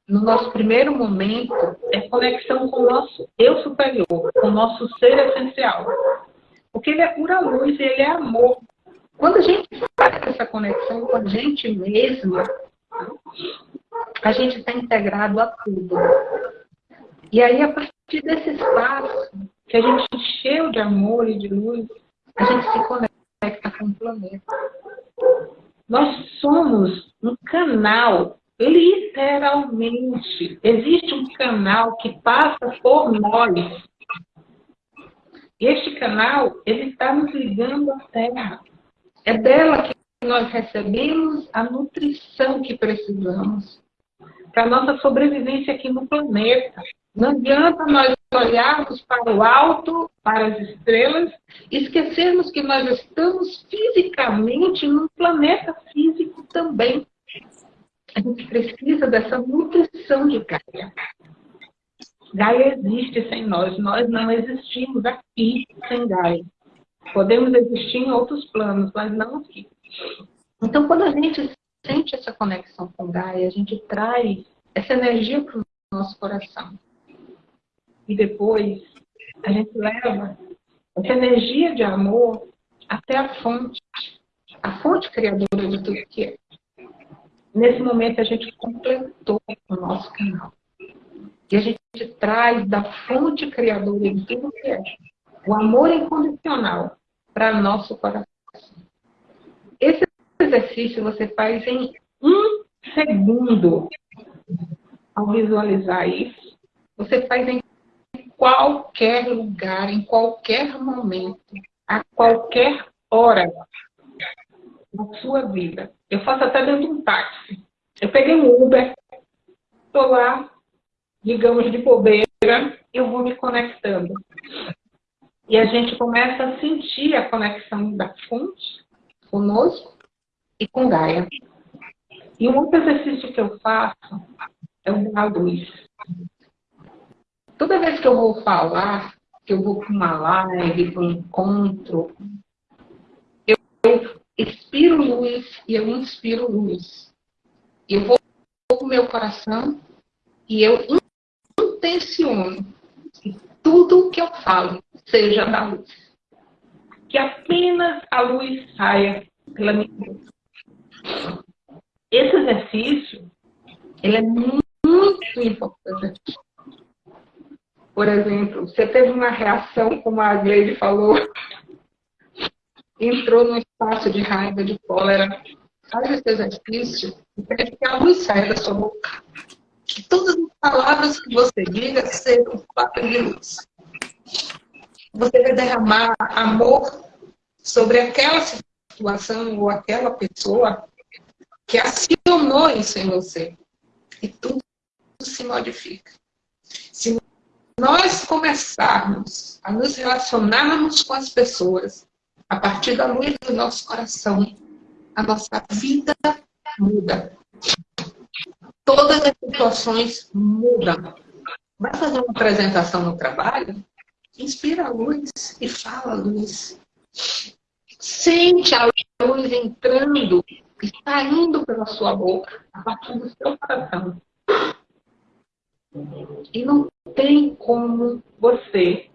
no nosso primeiro momento é conexão com o nosso eu superior, com o nosso ser essencial. Porque ele é pura luz e ele é amor. Quando a gente faz essa conexão com a gente mesma, a gente está integrado a tudo. E aí, a partir desse espaço que a gente encheu de amor e de luz, a gente se conecta com o planeta. Nós somos um canal, literalmente. Existe um canal que passa por nós. E este canal, ele está nos ligando à Terra. É dela que nós recebemos a nutrição que precisamos para a nossa sobrevivência aqui no planeta. Não adianta nós olharmos para o alto, para as estrelas, esquecermos que nós estamos fisicamente num planeta físico também. A gente precisa dessa nutrição de Gaia. Gaia existe sem nós, nós não existimos aqui sem Gaia. Podemos existir em outros planos, mas não aqui. Então, quando a gente sente essa conexão com Gaia, a gente traz essa energia para o nosso coração e depois a gente leva essa energia de amor até a fonte, a fonte criadora de tudo que é. Nesse momento a gente completou o nosso canal. E a gente traz da fonte criadora de tudo que é o amor incondicional para nosso coração. Esse exercício você faz em um segundo. Ao visualizar isso, você faz em qualquer lugar, em qualquer momento, a qualquer hora da sua vida. Eu faço até dentro de um táxi. Eu peguei um Uber, estou lá, digamos, de bobeira, eu vou me conectando. E a gente começa a sentir a conexão da fonte conosco e com Gaia. E um outro exercício que eu faço é o da luz. Toda vez que eu vou falar, que eu vou para uma live, para um encontro, eu, eu expiro luz e eu inspiro luz. Eu vou para o meu coração e eu intenciono que tudo que eu falo seja da luz. Que apenas a luz saia pela minha boca. Esse exercício, ele é muito importante. Por exemplo, você teve uma reação, como a Gleide falou, entrou no cansaço, de raiva, de cólera, faz esse exercício e pede que a luz saia da sua boca. Que todas as palavras que você diga sejam palavras de luz. Você vai derramar amor sobre aquela situação ou aquela pessoa que acionou isso em você. E tudo se modifica. Nós começarmos a nos relacionarmos com as pessoas a partir da luz do nosso coração, a nossa vida muda. Todas as situações mudam. Vai fazer uma apresentação no trabalho? Inspira a luz e fala a luz. Sente a luz entrando e saindo pela sua boca, a partir do seu coração. E não tem como você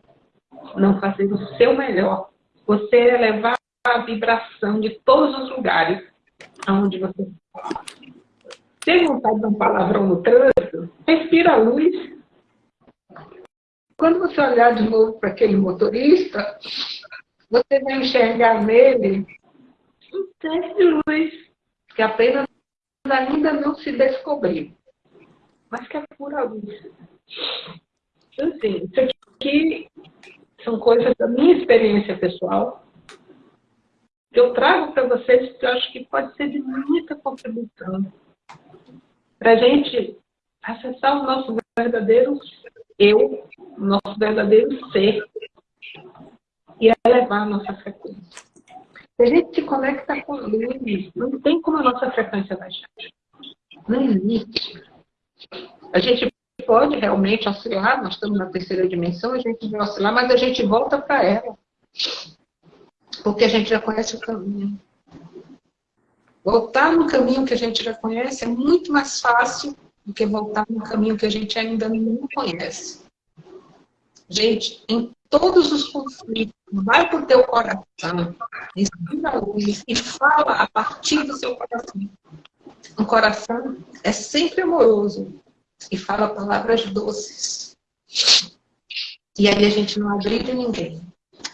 não fazer o seu melhor. Você elevar a vibração de todos os lugares aonde você está. Tem vontade de um palavrão no trânsito? Respira a luz. Quando você olhar de novo para aquele motorista, você vai enxergar nele um teste de luz que apenas ainda não se descobriu, mas que é pura luz. Assim, isso aqui são coisas da minha experiência pessoal, que eu trago para vocês, que eu acho que pode ser de muita contribuição para a gente acessar o nosso verdadeiro eu, o nosso verdadeiro ser e elevar a nossa frequência. Se a gente se conecta com luz, não tem como a nossa frequência baixar. Não existe. A gente pode realmente oscilar, nós estamos na terceira dimensão, a gente vai oscilar, mas a gente volta para ela. Porque a gente já conhece o caminho. Voltar no caminho que a gente já conhece é muito mais fácil do que voltar no caminho que a gente ainda não conhece. Gente, em todos os conflitos, vai para o teu coração, respira a luz e fala a partir do seu coração. Um coração é sempre amoroso e fala palavras doces. E aí a gente não agride ninguém.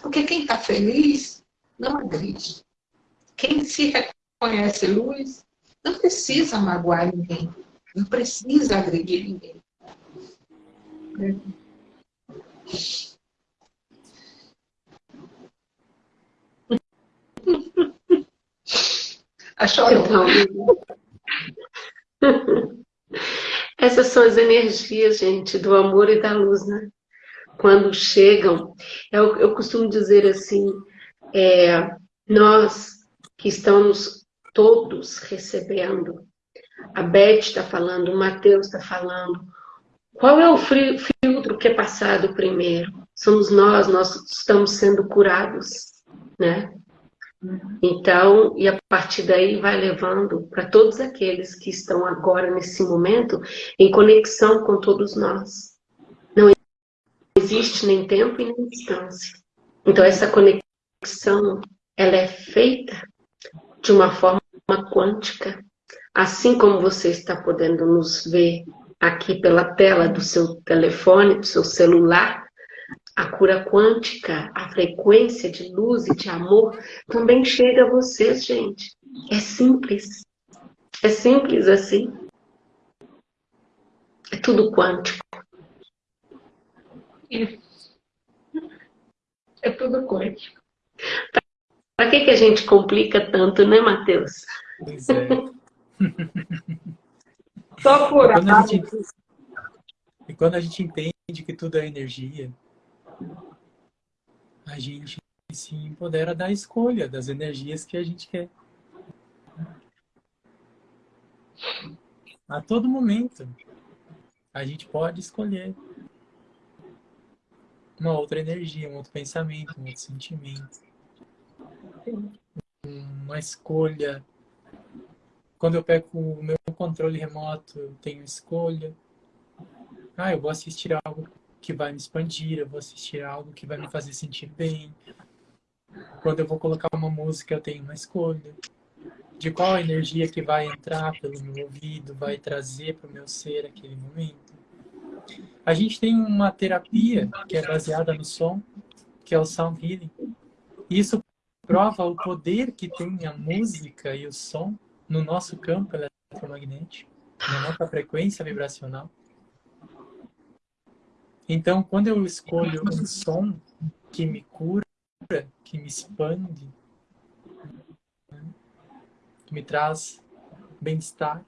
Porque quem está feliz não agride. Quem se reconhece luz não precisa magoar ninguém. Não precisa agredir ninguém. Achou? Então, essas são as energias, gente, do amor e da luz, né? Quando chegam, eu, eu costumo dizer assim, é, nós que estamos todos recebendo, a Beth está falando, o Mateus está falando, qual é o filtro que é passado primeiro? Somos nós, nós estamos sendo curados, né? Então, e a partir daí vai levando para todos aqueles que estão agora, nesse momento, em conexão com todos nós. Não existe nem tempo e nem distância. Então, essa conexão, ela é feita de uma forma quântica. Assim como você está podendo nos ver aqui pela tela do seu telefone, do seu celular, a cura quântica, a frequência de luz e de amor também chega a vocês, gente. É simples. É simples assim. É tudo quântico. Isso. É tudo quântico. Para que, que a gente complica tanto, né, Matheus? Pois é. Só por E quando a gente entende que tudo é energia, a gente se empodera da escolha das energias que a gente quer. A todo momento, a gente pode escolher uma outra energia, um outro pensamento, um outro sentimento. Uma escolha. Quando eu pego o meu controle remoto, eu tenho escolha. Ah, eu vou assistir algo que vai me expandir, eu vou assistir algo que vai me fazer sentir bem. Quando eu vou colocar uma música, eu tenho uma escolha. De qual energia que vai entrar pelo meu ouvido, vai trazer para o meu ser aquele momento. A gente tem uma terapia que é baseada no som, que é o Sound Healing. Isso prova o poder que tem a música e o som no nosso campo eletromagnético, na nossa frequência vibracional. Então, quando eu escolho um som que me cura, que me expande, que me traz bem-estar,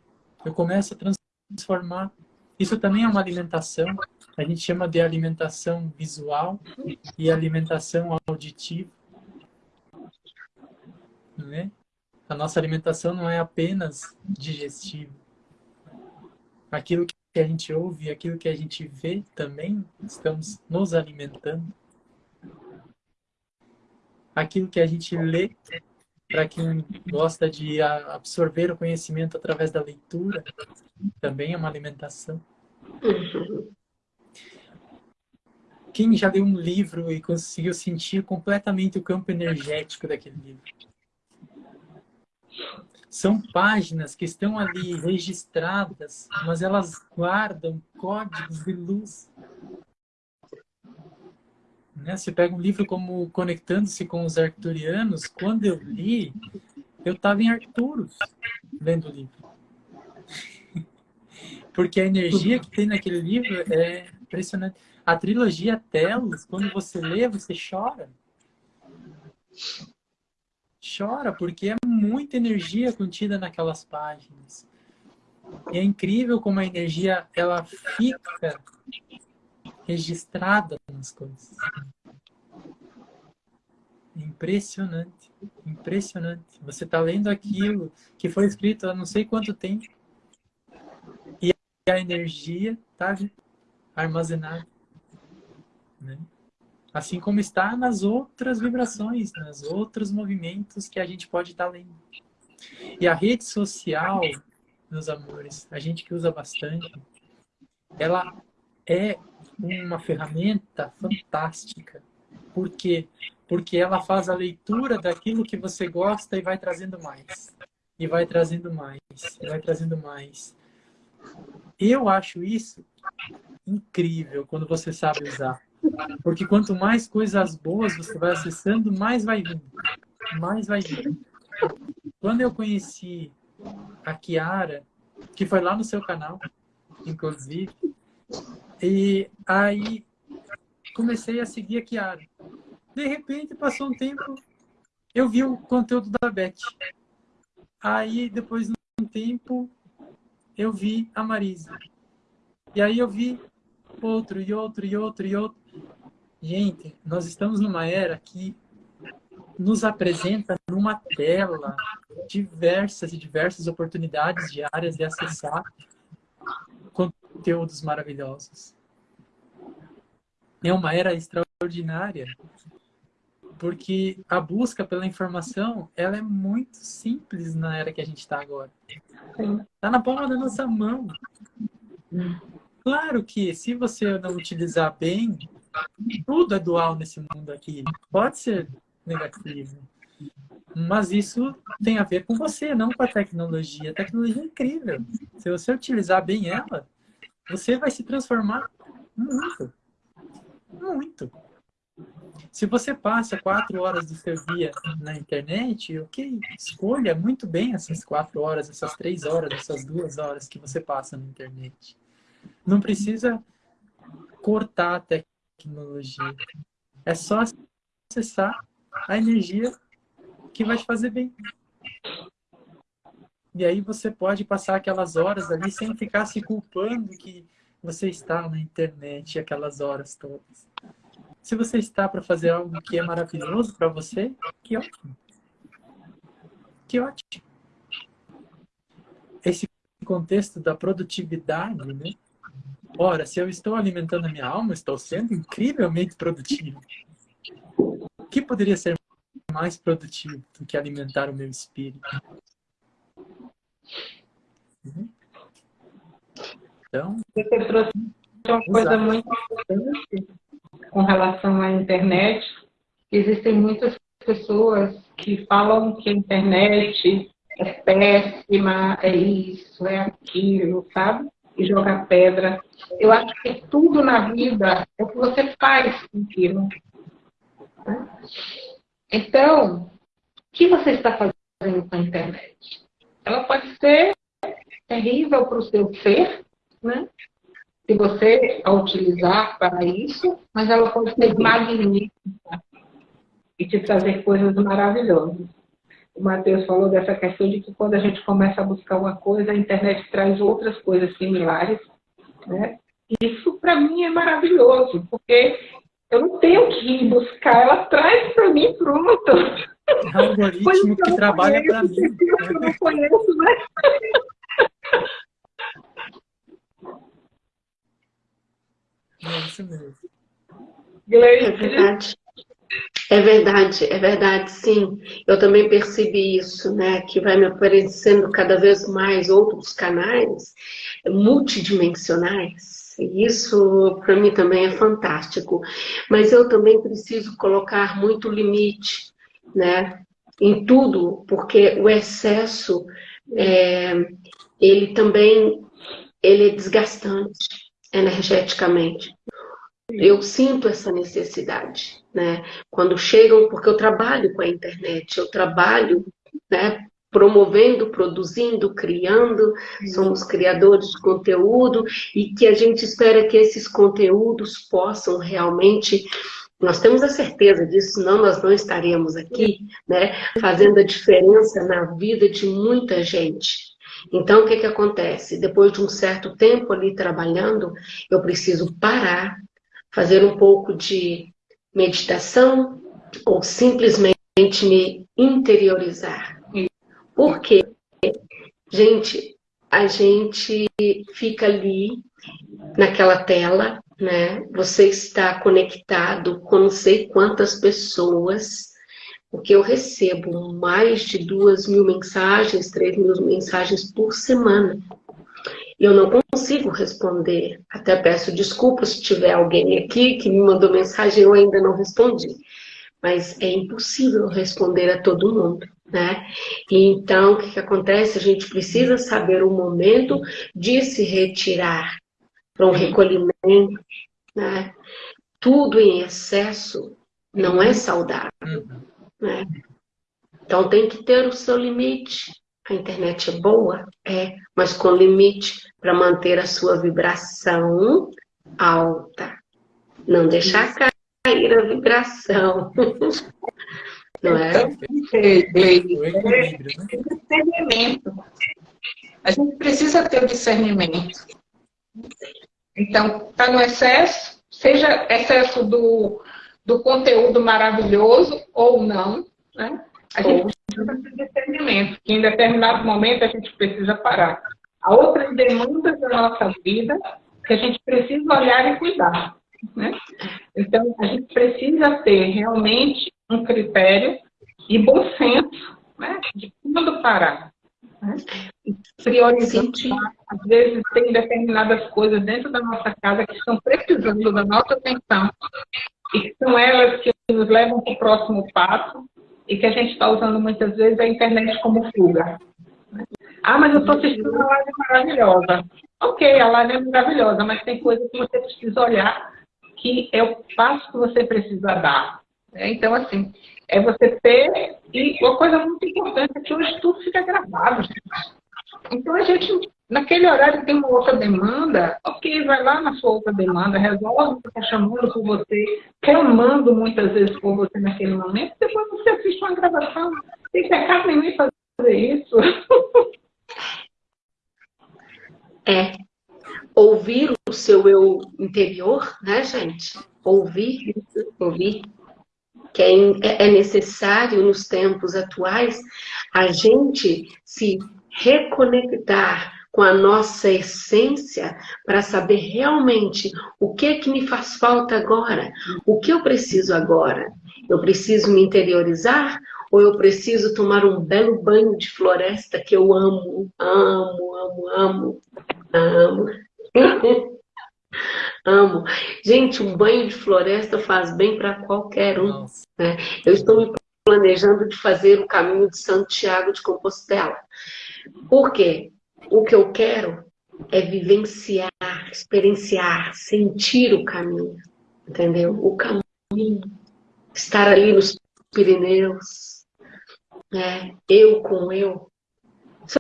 eu começo a transformar. Isso também é uma alimentação. A gente chama de alimentação visual e alimentação auditiva. Não é? A nossa alimentação não é apenas digestiva. Aquilo que a gente ouve, aquilo que a gente vê também estamos nos alimentando. Aquilo que a gente lê para quem gosta de absorver o conhecimento através da leitura, também é uma alimentação. Quem já leu um livro e conseguiu sentir completamente o campo energético daquele livro? São páginas que estão ali registradas, mas elas guardam códigos de luz né? Você pega um livro como Conectando-se com os Arcturianos, quando eu li, eu estava em Arcturus, lendo o livro. Porque a energia que tem naquele livro é impressionante. A trilogia Telos, quando você lê, você chora. Chora, porque é muita energia contida naquelas páginas. E é incrível como a energia ela fica registrada nas coisas. Impressionante, impressionante. Você está lendo aquilo que foi escrito há não sei quanto tempo e a energia está armazenada. Né? Assim como está nas outras vibrações, nos outros movimentos que a gente pode estar tá lendo. E a rede social, meus amores, a gente que usa bastante, ela é uma ferramenta fantástica. Por quê? Porque ela faz a leitura daquilo que você gosta e vai trazendo mais. E vai trazendo mais. E vai trazendo mais. Eu acho isso incrível quando você sabe usar. Porque quanto mais coisas boas você vai acessando, mais vai vindo. Mais vai vindo. Quando eu conheci a Kiara, que foi lá no seu canal, inclusive, e aí comecei a seguir a Kiara. De repente, passou um tempo, eu vi o conteúdo da Beth. Aí, depois de um tempo, eu vi a Marisa. E aí eu vi outro, e outro, e outro, e outro. Gente, nós estamos numa era que nos apresenta numa tela diversas e diversas oportunidades diárias de acessar conteúdos maravilhosos. É uma era extraordinária, porque a busca pela informação ela é muito simples na era que a gente está agora. Está na palma da nossa mão. Claro que se você não utilizar bem, tudo é dual nesse mundo aqui. Pode ser negativo. Mas isso tem a ver com você, não com a tecnologia. A tecnologia é incrível. Se você utilizar bem ela, você vai se transformar muito. Muito. Se você passa quatro horas do seu dia na internet, ok, escolha muito bem essas quatro horas, essas três horas, essas duas horas que você passa na internet. Não precisa cortar a tecnologia. É só acessar a energia que vai te fazer bem. E aí você pode passar aquelas horas ali sem ficar se culpando que você está na internet aquelas horas todas. Se você está para fazer algo que é maravilhoso para você, que ótimo. Que ótimo. Esse contexto da produtividade, né? Ora, se eu estou alimentando a minha alma, estou sendo incrivelmente produtivo. O que poderia ser mais produtivo do que alimentar o meu espírito? Uhum. Então, você trouxe uma coisa muito importante com relação à internet. Existem muitas pessoas que falam que a internet é péssima, é isso, é aquilo, sabe? E jogar pedra. Eu acho que tudo na vida é o que você faz com aquilo. Então, que você está fazendo com a internet? Ela pode ser terrível para o seu ser, né? se você a utilizar para isso, mas ela pode ser magnífica e te trazer coisas maravilhosas. O Matheus falou dessa questão de que quando a gente começa a buscar uma coisa, a internet traz outras coisas similares. Né? Isso, para mim, é maravilhoso, porque eu não tenho que ir buscar, ela traz para mim pronto. É um algoritmo que trabalha para mim. Eu não conheço, né? É isso mesmo. É verdade. É verdade, é verdade, sim. Eu também percebi isso, né? Que vai me aparecendo cada vez mais outros canais multidimensionais. Isso, para mim, também é fantástico. Mas eu também preciso colocar muito limite, né? Em tudo, porque o excesso, é, ele também ele é desgastante energeticamente. Eu sinto essa necessidade, né? Quando chegam, porque eu trabalho com a internet, eu trabalho, né? Promovendo, produzindo, criando, somos criadores de conteúdo e que a gente espera que esses conteúdos possam realmente nós temos a certeza disso, senão nós não estaríamos aqui, né, fazendo a diferença na vida de muita gente. Então, o que, que acontece? Depois de um certo tempo ali trabalhando, eu preciso parar, fazer um pouco de meditação ou simplesmente me interiorizar. Por quê? Gente, a gente fica ali naquela tela, né? Você está conectado com não sei quantas pessoas, porque eu recebo mais de duas mil mensagens, três mil mensagens por semana. Eu não consigo responder. Até peço desculpas se tiver alguém aqui que me mandou mensagem e eu ainda não respondi. Mas é impossível responder a todo mundo, né? E então, o que, que acontece? A gente precisa saber o momento de se retirar para um recolhimento, né? Tudo em excesso não é saudável. Né? Então tem que ter o seu limite. A internet é boa? É, mas com limite para manter a sua vibração alta. Não deixar cair a vibração. Não é? Discernimento. A gente precisa ter o discernimento. Então, está no excesso, seja excesso do, do conteúdo maravilhoso ou não, né? A gente precisa de discernimento, que em determinado momento a gente precisa parar. Há outras demandas da nossa vida que a gente precisa olhar e cuidar. Né? Então, a gente precisa ter realmente um critério e bom senso né? de quando parar. Né? Priorizar. Às vezes, tem determinadas coisas dentro da nossa casa que estão precisando da nossa atenção e são elas que nos levam para o próximo passo e que a gente está usando muitas vezes a internet como fuga. Ah, mas eu estou assistindo uma live maravilhosa. Ok, a live é maravilhosa, mas tem coisas que você precisa olhar que é o passo que você precisa dar. Então, assim, é você ter... E uma coisa muito importante é que hoje tudo fica gravado. Então, a gente Naquele horário tem uma outra demanda, ok, vai lá na sua outra demanda, resolve o que está chamando por você, clamando muitas vezes por você naquele momento, depois você assiste uma gravação. Tem pecado nenhum fazer isso. É. Ouvir o seu eu interior, né, gente? Ouvir, ouvir. Que é, é necessário nos tempos atuais a gente se reconectar com a nossa essência para saber realmente o que é que me faz falta agora, o que eu preciso agora. Eu preciso me interiorizar ou eu preciso tomar um belo banho de floresta que eu amo, amo, amo, amo, amo. amo. Gente, um banho de floresta faz bem para qualquer um. Né? Eu estou me planejando de fazer o caminho de Santiago de Compostela. Por quê? O que eu quero é vivenciar, experienciar, sentir o caminho, entendeu? O caminho, estar ali nos Pirineus, né? eu com eu, isso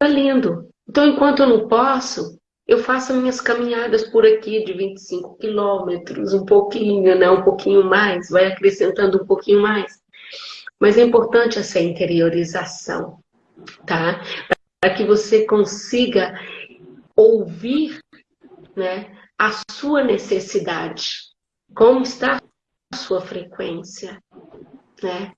é lindo. Então, enquanto eu não posso, eu faço minhas caminhadas por aqui de 25 quilômetros, um pouquinho, né? um pouquinho mais, vai acrescentando um pouquinho mais. Mas é importante essa interiorização, tá? Para que você consiga ouvir né, a sua necessidade, como está a sua frequência, né?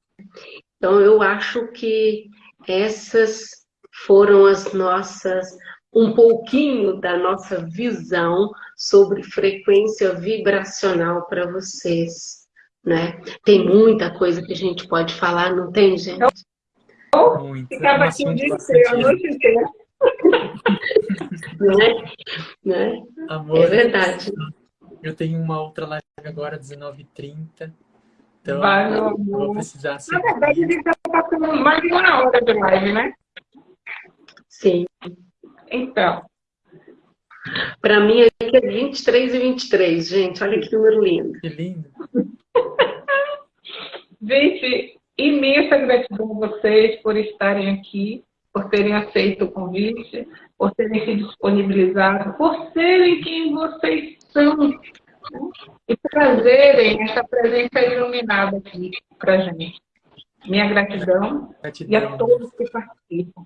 Então, eu acho que essas foram as nossas um pouquinho da nossa visão sobre frequência vibracional para vocês, né? Tem muita coisa que a gente pode falar, não tem, gente? Muito. Ficava aqui o dia inteiro, a noite inteira. né? né? Amor, é verdade. Eu tenho uma outra live agora, 19h30. Então, Vai, meu amor. vou precisar Na verdade, a gente está passando mais de uma hora de live, né? Sim. Então. Para mim, aqui é 23 e 23, gente. Olha que número lindo. Que lindo. gente, imensa gratidão a vocês por estarem aqui, por terem aceito o convite, por terem se disponibilizado, por serem quem vocês são. E trazerem essa presença iluminada aqui para gente. Minha gratidão, gratidão, e a todos que participam.